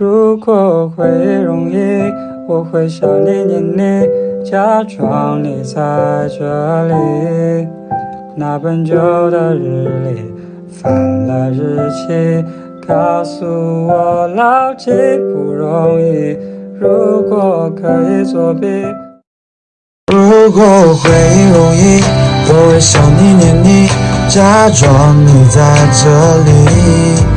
如果会容易，我会想你念你，假装你在这里。那本旧的日历，翻了日期，告诉我牢记不容易。如果可以作弊，如果会容易，我会想你念你，假装你在这里。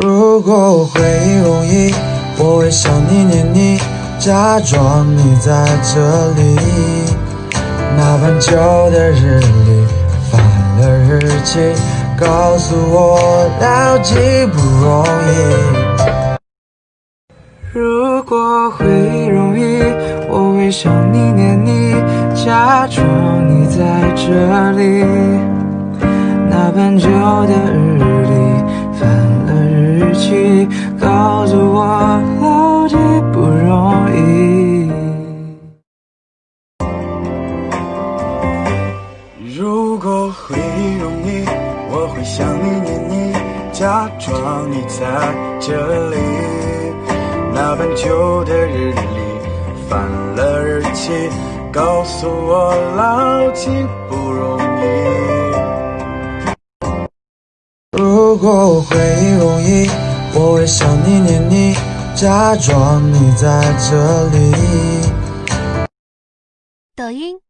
如果会容易，我会想你念你，假装你在这里。那本旧的日历，翻了日期，告诉我牢记不容易。如果会容易，我会想你念你，假装你在这里。那本旧的日历，告诉我牢记不容易。如果会容易，我会想你念你，假装你在这里。那本旧的日历，翻了日期，告诉我牢记不容易。如果会容易，我会想你念你，假装你在这里。抖音。